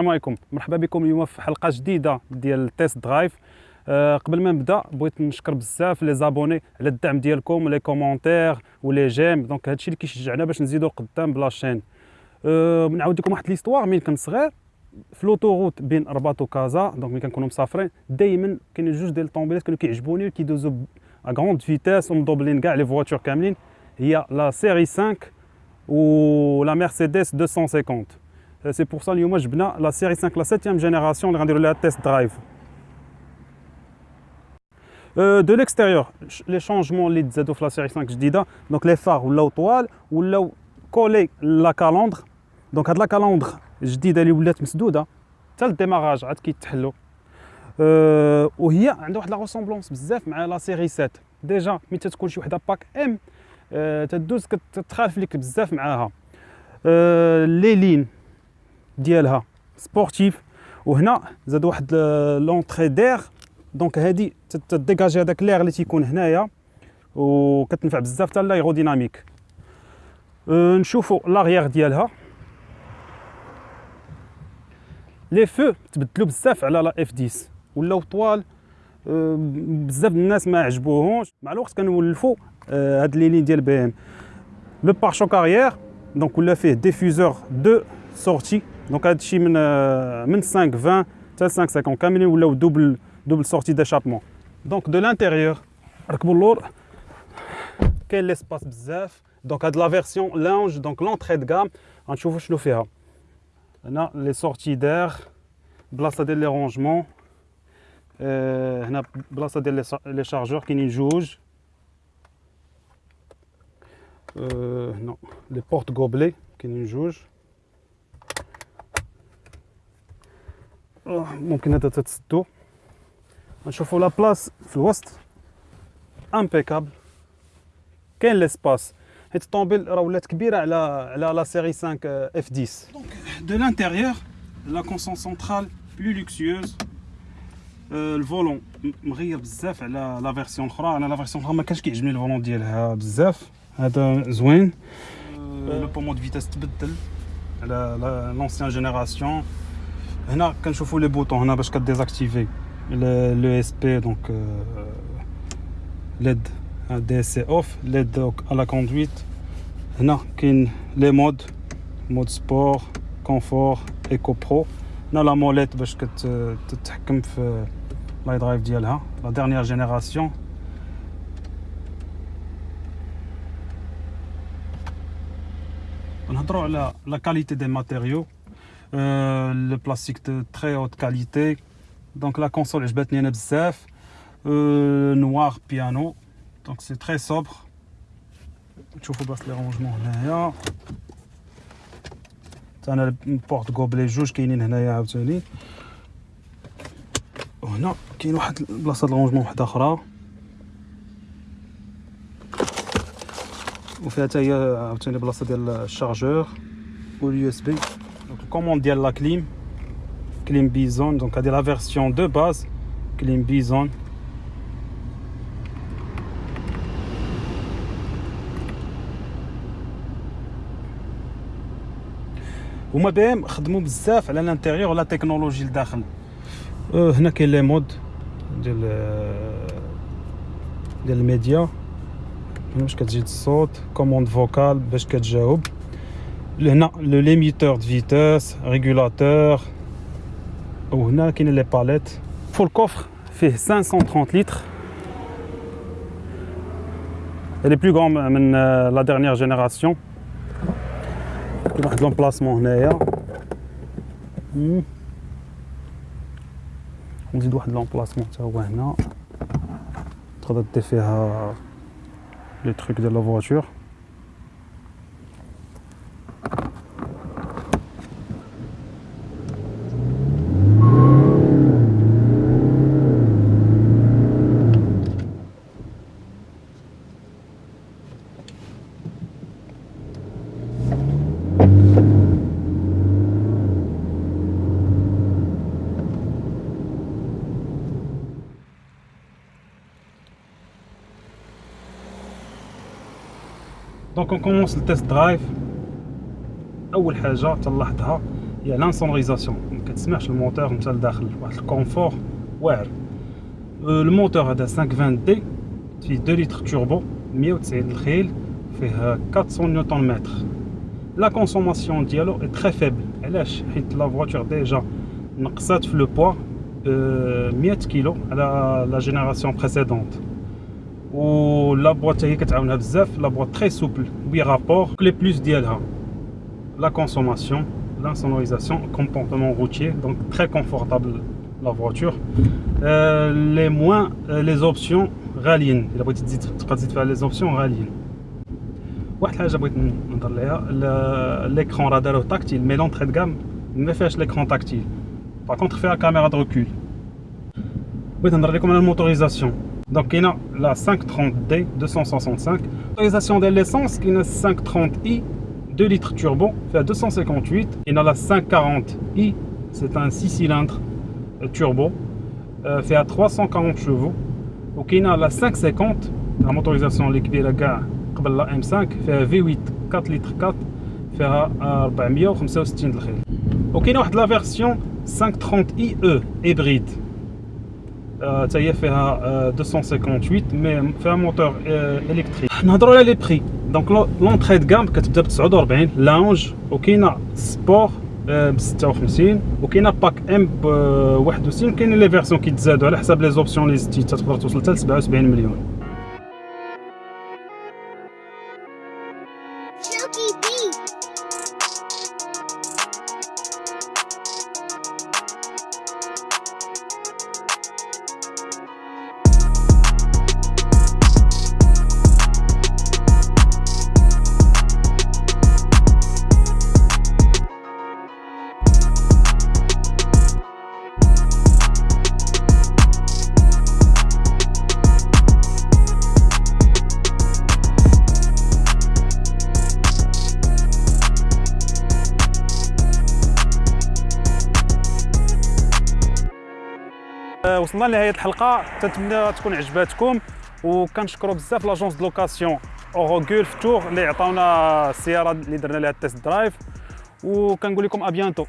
السلام عليكم. مرحبا بكم اليوم في حلقة جديدة ديال التيست درايف أه قبل ما نبدأ بغيت نشكر بزاف لي زابوني على الدعم ديالكم لي كومونتير ولي جيم. دونك هادشي اللي كيشجعنا باش نزيدو قدام بلا شين. أه نعاود لكم واحد ليستوار مين كنت صغير. في لوطوروت بين رباط وكازا. دونك ملي كنكونوا مسافرين. دائما كاينين جوج ديال الطوموبيلات كانوا كيعجبوني وكيدوزو ا غروند فيتاس ومدوبلين كاع لي فواتور كاملين. هي لا سيري 5 و لا مرسيدس 250 سي بور سا اليوم جبنا لا سيري 5 لا 7 جينيراسيون اللي غنديروا لها تيست درايف دو ليكستيريور لي شونجمون اللي تزادوا في لا سيري 5 جديده دونك لي فار ولاو طوال ولاو كولي لا كالوندر دونك هاد لا كالوندر جديده اللي ولات مسدوده حتى الديماراج عاد كيتحلوا أه وهي عندها واحد لا روسومبلونس بزاف مع لا سيري 7 ديجا ملي تتكون شي وحده باك ام أه تدوز كتخالف لك بزاف معاها أه لي لين ديالها سبورتيف. وهنا زاد واحد لونطري دير دونك هادي تديكاجي هذاك لير اللي تيكون هنايا. وكتنفع بزاف حتى لايروديناميك. أه نشوفوا لاغيير ديالها. لي فو تبدلوا بزاف على لا اف 10 ولاو طوال أه بزاف الناس ما عجبوهمش مع الوقت كنولفوا أه هاد لي لين ديال بي ام لو بارشوك اريير دونك ولا فيه ديفوزور دو سورتي. دونك هادشي من من 5 20 حتى 5 50 كاملين ولاو دوبل دوبل سورتي ديشابمون دونك دو لانتيريور ركبوا اللور كاين ليسباس بزاف دونك هاد لا فيرسيون لونج دونك لونتري دو غام غنشوفوا شنو فيها هنا لي سورتي دير بلاصه ديال لي رونجمون هنا بلاصه ديال لي شارجور كاينين جوج هنا لي بورت غوبلي كاينين جوج ممكن هذا تتسدو نشوفوا لا بلاص في الوسط امبيكابل كاين ليسباس حيت الطوموبيل راه ولات كبيره على على لا سيري 5 اف 10 دونك دو لانتيريور لا كونسون سونترال بلو لوكسيوز الفولون مغير بزاف على لا فيرسيون الاخرى انا لا فيرسيون الاخرى ما كانش كيعجبني الفولون ديالها بزاف هذا زوين لو بومو دو فيتاس تبدل على لونسيان جينيراسيون هنا كنشوفوا لي بوطون هنا باش كديزاكتيفي لو اس بي دونك ليد دي سي اوف ليد على كوندويت هنا كاين لي مود مود سبور كونفور ايكو برو هنا لا موليت باش كتتحكم في لاي درايف ديالها لا ديرنيير جينيراسيون نهضروا على لا كاليتي دي ماتيريو لو بلاستيك دو تري هوت كاليتي دونك لا كونسول عجبتني انا بزاف نوار بيانو دونك سي تري صوبر تشوفوا بلاصه لي رونجمون هنايا حتى انا بورت غوبلي جوج كاينين هنايا عاوتاني وهنا كاين واحد بلاصه رونجمون وحده اخرى وفيها حتى هي عاوتاني بلاصه ديال الشارجور واليو اس بي دونك الكوموند ديال لا كليم كليم بيزون دونك هادي لا فيرسيون دو باز كليم بيزون هما بي ام خدموا بزاف على الانتيريور ولا تكنولوجي لداخل أه هنا كاين لي مود ديال ديال الميديا هنا باش كتجي الصوت كوموند فوكال باش كتجاوب le, limiteur de vitesse, régulateur. Oh, là, qui les palettes. Pour le coffre, fait 530 litres. Elle est plus grande euh, que euh, la dernière génération. L'emplacement là. Hmm. On dit de l'emplacement, tu vois, là. Tu as le truc de la voiture. دونك اون كومونس التيست درايف اول حاجه تلاحظها هي لانسونوريزاسيون كتسمعش الموتور نتا لداخل واحد الكونفور واعر الموتور هذا 520 دي فيه 2 لتر توربو 190 الخيل فيه 400 نيوتن متر لا كونسوماسيون ديالو اي تري فيبل علاش حيت لا فواتور ديجا نقصات في لو بوا 100 كيلو على لا جينيراسيون بريسيدونت و لا بواط هي كتعاونها بزاف لا بواط تري سوبل بي رابور لي بلوس ديالها لا كونسوماسيون l'insonorisation comportement routier donc très confortable la voiture euh, les moins euh, les options غاليين الا بغيتي تزيد تبقى تزيد فيها les options غاليين واحد الحاجه بغيت نهضر ليها ليكرون راه داروه تاكتيل مي لونتري دو غام ما فيهاش ليكرون تاكتيل باغ كونتر فيها كاميرا دو ريكول بغيت نهضر لكم على الموتوريزاسيون دونك كاينه لا 530 دي 265 موتوريزاسيون ديال ليسونس كاينه 530 اي 2 litres turbo, fait à 258. Il a la 540i, c'est un 6 cylindres euh, turbo, euh, fait à 340 chevaux. Donc il a la 550, la motorisation l'équipée la gare, la M5, fait à V8 4 litres 4, fait à 465 الخيل. Donc il a la version 530IE hybride. Ça y est, fait à 258, mais fait un moteur euh, électrique. On a les prix. دونك لونطري دو كام كتبدا ب 49 لونج وكاينه سبور ب 56 وكاينه باك ام ب 61 كاينين لي فيرسيون كيتزادوا على حساب لي زوبسيون لي زدتي تقدر توصل حتى ل 77 مليون وصلنا لنهاية الحلقة. تنتمنى تكون عجباتكم وكنشكروا بزاف لاجونس دو لوكاسيون اوروغول فتور اللي عطاونا السيارة اللي درنا لها التيست درايف. وكنقول لكم ابيانتو